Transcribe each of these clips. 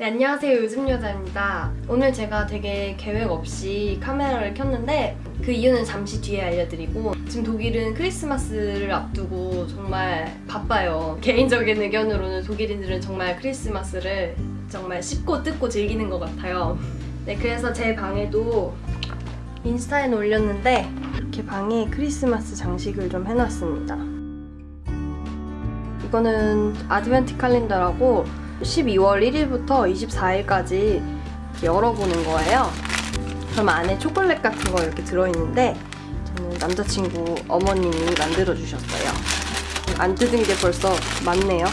네, 안녕하세요. 요즘 여자입니다. 오늘 제가 되게 계획 없이 카메라를 켰는데 그 이유는 잠시 뒤에 알려드리고 지금 독일은 크리스마스를 앞두고 정말 바빠요. 개인적인 의견으로는 독일인들은 정말 크리스마스를 정말 씹고 뜯고 즐기는 것 같아요. 네, 그래서 제 방에도 인스타에 올렸는데 이렇게 방에 크리스마스 장식을 좀 해놨습니다. 이거는 아드벤트 칼렌더라고 12월 1일부터 24일까지 열어보는 거예요. 그럼 안에 초콜릿 같은 거 이렇게 들어있는데 저는 남자친구 어머님이 만들어주셨어요. 안 뜯은 게 벌써 많네요.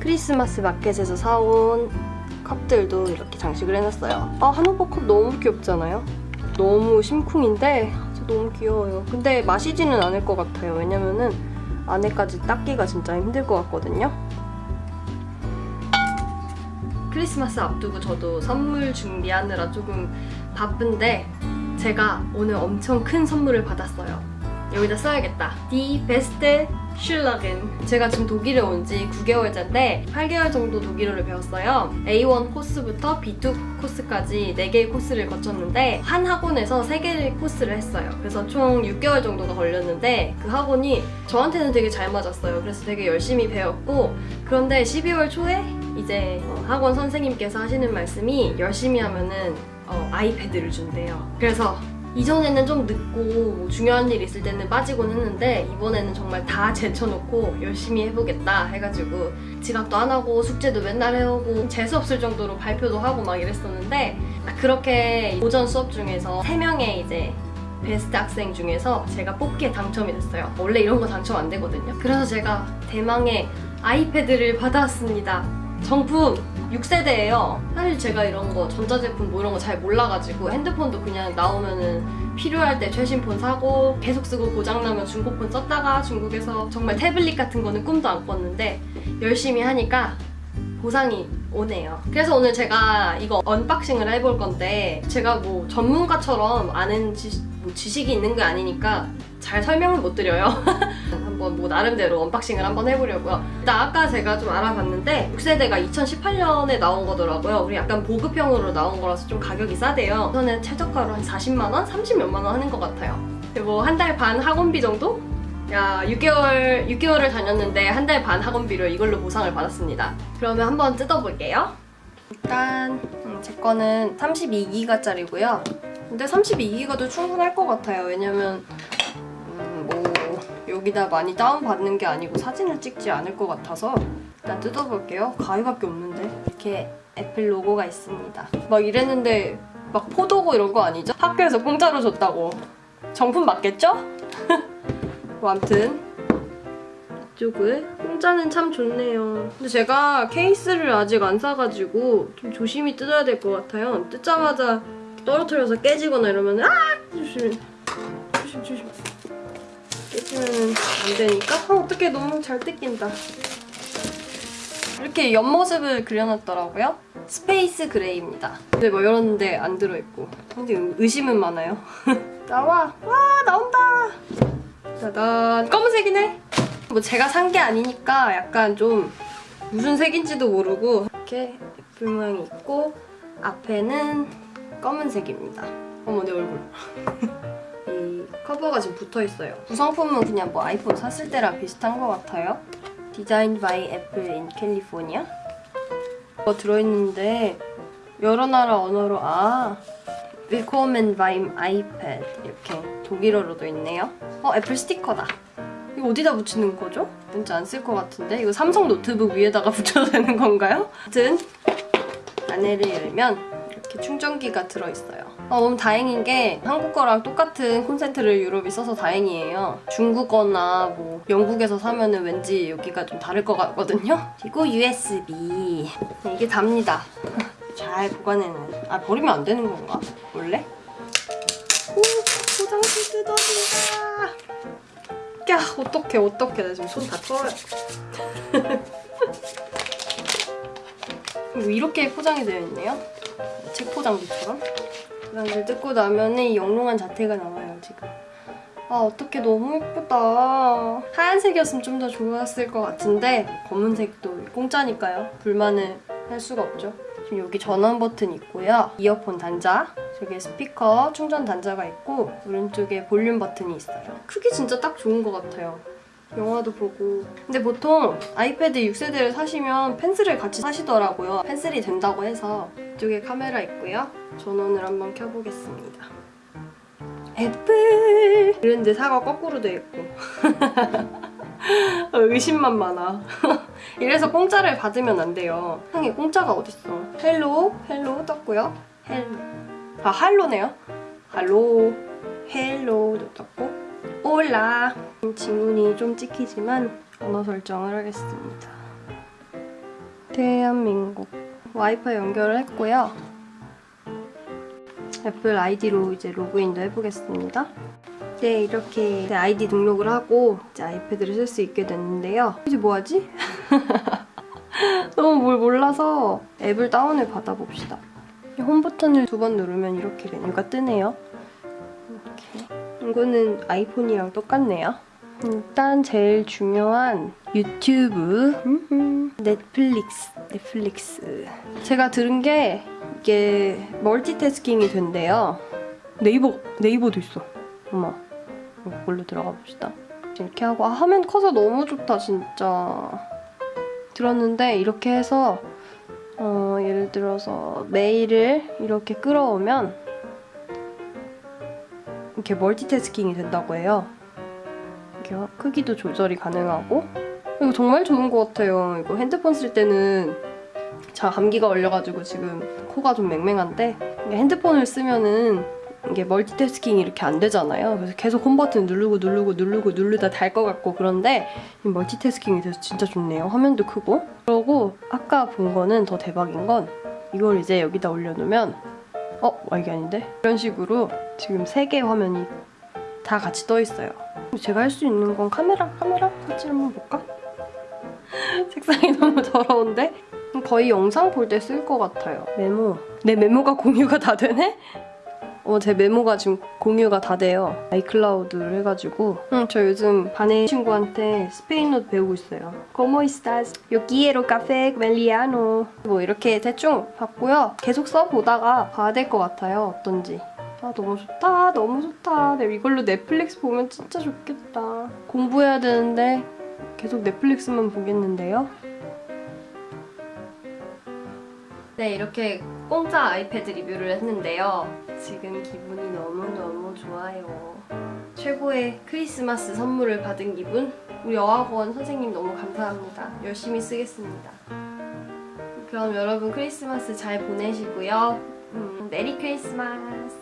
크리스마스 마켓에서 사온 컵들도 이렇게 장식을 해놨어요. 아, 한오버 컵 너무 귀엽잖아요? 너무 심쿵인데 너무 귀여워요. 근데 마시지는 않을 것 같아요. 왜냐면은 안에까지 닦기가 진짜 힘들 것 같거든요. 크리스마스 앞두고 저도 선물 준비하느라 조금 바쁜데 제가 오늘 엄청 큰 선물을 받았어요. 여기다 써야겠다. Die beste Schülerin. 제가 지금 독일에 온 지 9개월째인데 8개월 정도 독일어를 배웠어요. A1 코스부터 B2 코스까지 4개의 코스를 거쳤는데 한 학원에서 3개의 코스를 했어요. 그래서 총 6개월 정도가 걸렸는데 그 학원이 저한테는 되게 잘 맞았어요. 그래서 되게 열심히 배웠고 그런데 12월 초에 이제 어, 학원 선생님께서 하시는 말씀이 열심히 하면은 어, 아이패드를 준대요. 그래서 이전에는 좀 늦고 뭐 중요한 일 있을 때는 빠지곤 했는데 이번에는 정말 다 제쳐놓고 열심히 해보겠다 해가지고 지각도 안 하고 숙제도 맨날 해오고 재수 없을 정도로 발표도 하고 막 이랬었는데 그렇게 오전 수업 중에서 3명의 이제 베스트 학생 중에서 제가 뽑기에 당첨이 됐어요. 원래 이런 거 당첨 안 되거든요. 그래서 제가 대망의 아이패드를 받아왔습니다. 정품 6세대예요. 사실 제가 이런 거 전자제품 뭐 이런 거 잘 몰라가지고 핸드폰도 그냥 나오면은 필요할 때 최신 폰 사고 계속 쓰고 고장나면 중고폰 썼다가 중국에서 정말 태블릿 같은 거는 꿈도 안 꿨는데 열심히 하니까 보상이 오네요. 그래서 오늘 제가 이거 언박싱을 해볼 건데 제가 뭐 전문가처럼 아는 지식, 뭐 지식이 있는 게 아니니까 잘 설명을 못 드려요. 한번 뭐 나름대로 언박싱을 한번 해보려고요. 일단 아까 제가 좀 알아봤는데 6세대가 2018년에 나온 거더라고요. 우리 약간 보급형으로 나온 거라서 좀 가격이 싸대요. 저는 최저가로 한 40만 원, 30 몇만 원 하는 것 같아요. 그리고 한달 반 학원비 정도? 야 6개월 6개월을 다녔는데 한 달 반 학원비를 이걸로 보상을 받았습니다. 그러면 한번 뜯어볼게요. 일단 음, 제 거는 32기가짜리고요. 근데 32기가도 충분할 것 같아요. 왜냐면 음, 뭐 여기다 많이 다운받는 게 아니고 사진을 찍지 않을 것 같아서 일단 뜯어볼게요. 가위밖에 없는데 이렇게 애플 로고가 있습니다. 막 이랬는데 막 포도고 이런 거 아니죠? 학교에서 공짜로 줬다고. 정품 맞겠죠? 뭐 아무튼 이쪽을 공짜는 참 좋네요. 근데 제가 케이스를 아직 안 사가지고 좀 조심히 뜯어야 될 것 같아요. 뜯자마자 떨어뜨려서 깨지거나 이러면 아 조심 조심 조심 깨지면 안 되니까 아 어떻게 너무 잘 뜯긴다. 이렇게 옆모습을 그려놨더라고요. 스페이스 그레이입니다. 근데 뭐 이런 데 안 들어있고 근데 의심은 많아요. 나와! 와 나온다! 짜잔 검은색이네 뭐 제가 산 게 아니니까 약간 좀 무슨 색인지도 모르고 이렇게 애플 모양이 있고 앞에는 검은색입니다 어머 내 얼굴 이 커버가 지금 붙어있어요 구성품은 그냥 뭐 아이폰 샀을 때랑 비슷한 것 같아요 Designed by Apple in California 뭐 들어있는데 여러 나라 언어로 아 Willkommen beim iPad 이렇게 독일어로도 있네요. 어 애플 스티커다. 이거 어디다 붙이는 거죠? 왠지 안 쓸 것 같은데 이거 삼성 노트북 위에다가 붙여도 되는 건가요? 아무튼 안에를 열면 이렇게 충전기가 들어있어요. 어, 너무 다행인 게 한국 거랑 똑같은 콘센트를 유럽이 써서 다행이에요. 중국어나 뭐 영국에서 사면 은 왠지 여기가 좀 다를 것 같거든요. 그리고 USB 이게 답니다. 잘 보관해놔요. 아 버리면 안 되는 건가? 원래? 오 포장지 뜯어진다. 야 어떡해 어떡해 나 지금 손다 떨어요. 뭐 이렇게 포장이 되어 있네요. 책 포장지처럼. 포장지를 뜯고 나면 이 영롱한 자태가 나와요 지금. 아 어떡해 너무 예쁘다. 하얀색이었으면 좀 더 좋았을 것 같은데 검은색도 공짜니까요. 불만을 할 수가 없죠. 지금 여기 전원 버튼 있고요. 이어폰 단자, 저기 스피커 충전 단자가 있고 오른쪽에 볼륨 버튼이 있어요. 크기 진짜 딱 좋은 것 같아요. 영화도 보고 근데 보통 아이패드 6세대를 사시면 펜슬을 같이 사시더라고요. 펜슬이 된다고 해서 이쪽에 카메라 있고요. 전원을 한번 켜보겠습니다. 애플! 이런데 사과 거꾸로 돼 있고 의심만 많아. 이래서 공짜를 받으면 안 돼요. 세상에 공짜가 어딨어. Hello, Hello 떴고요. Hello. 아, Hallo네요. Hallo, Hello도 떴고. Hola. 지문이 좀 찍히지만 언어 설정을 하겠습니다. 대한민국. 와이파이 연결을 했고요. 애플 아이디로 이제 로그인도 해보겠습니다. 네, 이렇게 제 아이디 등록을 하고 이제 아이패드를 쓸 수 있게 됐는데요. 이제 뭐하지? 너무 뭘 몰라서 앱을 다운을 받아봅시다. 홈 버튼을 두 번 누르면 이렇게 메뉴가 뜨네요. 이거는 아이폰이랑 똑같네요. 일단 제일 중요한 유튜브. 넷플릭스, 넷플릭스. 제가 들은 게 이게 멀티태스킹이 된대요. 네이버, 네이버도 있어. 어머, 이걸로 들어가 봅시다. 이렇게 하고 아, 화면 커서 너무 좋다 진짜. 들었는데 이렇게 해서 어, 예를 들어서 메일을 이렇게 끌어오면 이렇게 멀티태스킹이 된다고 해요. 이렇게 크기도 조절이 가능하고 이거 정말 좋은 것 같아요. 이거 핸드폰 쓸 때는 자 감기가 걸려가지고 지금 코가 좀 맹맹한데 이게 핸드폰을 쓰면은 이게 멀티태스킹이 이렇게 안 되잖아요. 그래서 계속 홈 버튼 누르고 누르고 누르고 누르다 달 것 같고 그런데 이 멀티태스킹이 돼서 진짜 좋네요. 화면도 크고. 그러고 아까 본 거는 더 대박인 건 이걸 이제 여기다 올려놓으면 어? 와 이게 아닌데? 이런 식으로 지금 세개 화면이 다 같이 떠 있어요. 제가 할 수 있는 건 카메라? 카메라? 같이 한번 볼까? 색상이 너무 더러운데? 거의 영상 볼 때 쓸 것 같아요. 메모. 내 메모가 공유가 다 되네? 어, 제 메모가 지금 공유가 다 돼요. 아이클라우드를 해가지고. 응, 저 요즘 반에 친구한테 스페인어도 배우고 있어요. Como estás? Yo quiero café meliano. 뭐 이렇게 대충 봤고요. 계속 써보다가 봐야 될 것 같아요. 어떤지. 아 너무 좋다 너무 좋다 네, 이걸로 넷플릭스 보면 진짜 좋겠다 공부해야 되는데 계속 넷플릭스만 보겠는데요 네 이렇게 공짜 아이패드 리뷰를 했는데요. 지금 기분이 너무너무 좋아요. 최고의 크리스마스 선물을 받은 기분? 우리 어학원 선생님 너무 감사합니다. 열심히 쓰겠습니다. 그럼 여러분 크리스마스 잘 보내시고요. 음, 메리 크리스마스